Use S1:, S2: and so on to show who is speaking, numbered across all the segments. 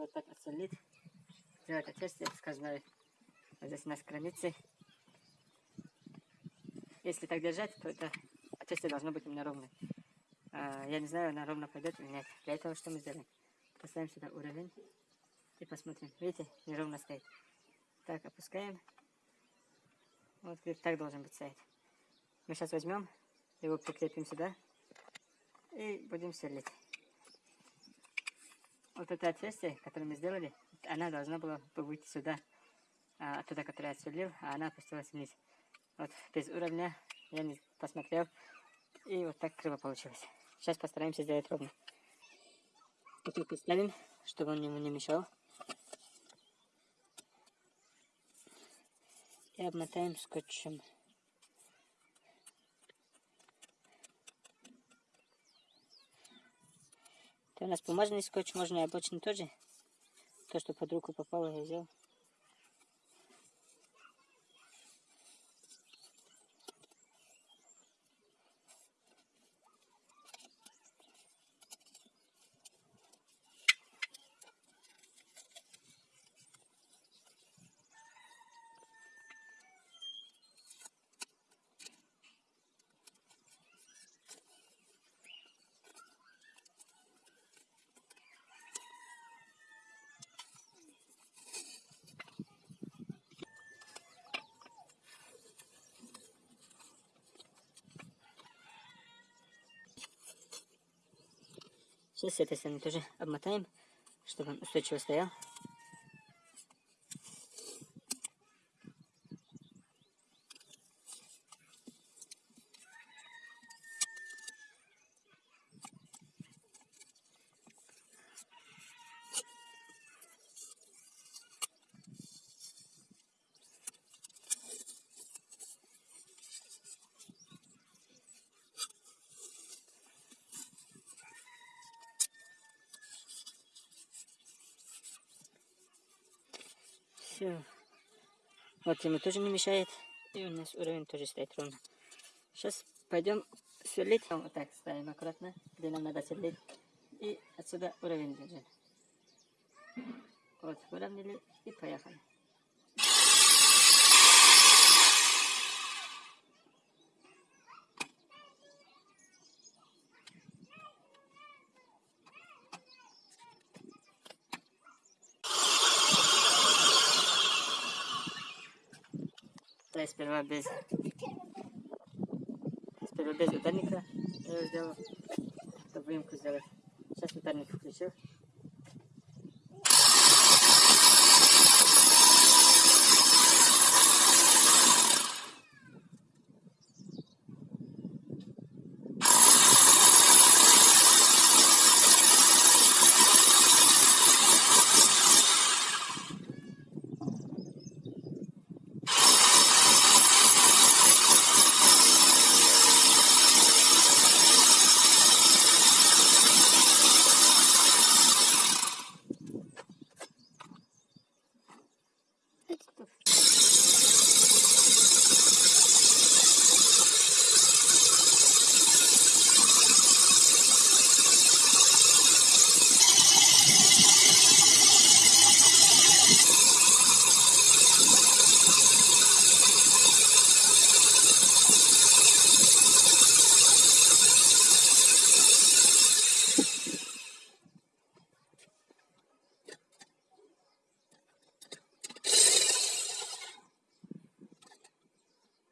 S1: лучше вот так отсолить. Сделать отверстие сквозное. Вот здесь у нас границы. Если так держать, то это отверстие должно быть именно ровное. А, я не знаю, она ровно пойдет или нет. Для этого что мы сделаем? Поставим сюда уровень и посмотрим. Видите, неровно стоит. Так, опускаем. Вот так должен быть стоять. Мы сейчас возьмем, его прикрепим сюда и будем сверлить. Вот это отверстие, которое мы сделали, она должна была выйти сюда, оттуда, которое я отсверлил, а она опустилась вниз. Вот без уровня я не посмотрел, и вот так криво получилось. Сейчас постараемся сделать ровно. Вот поставим, чтобы он ему не мешал. И обмотаем скотчем. Это у нас бумажный скотч, можно и обычный тоже. То, что под руку попало, я взял. Сейчас с этой стороны тоже обмотаем, чтобы он устойчиво стоял. Все. Вот ему тоже не мешает. И у нас уровень тоже стоит ровно. Сейчас пойдем сверлить. Вот так ставим аккуратно, где нам надо сверлить. И отсюда уровень держим. Вот, выровняли и поехали. Да, сперва без... Сперва без ударника я его сделал, чтобы выемку сделать. Сейчас ударник включил.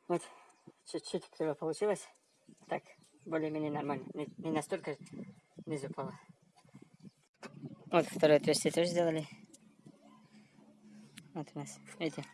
S1: Вот, чуть-чуть криво получилось. Так, более-менее нормально. Не, не настолько не упало. Вот второе отверстие тоже сделали. Вот у нас, видите,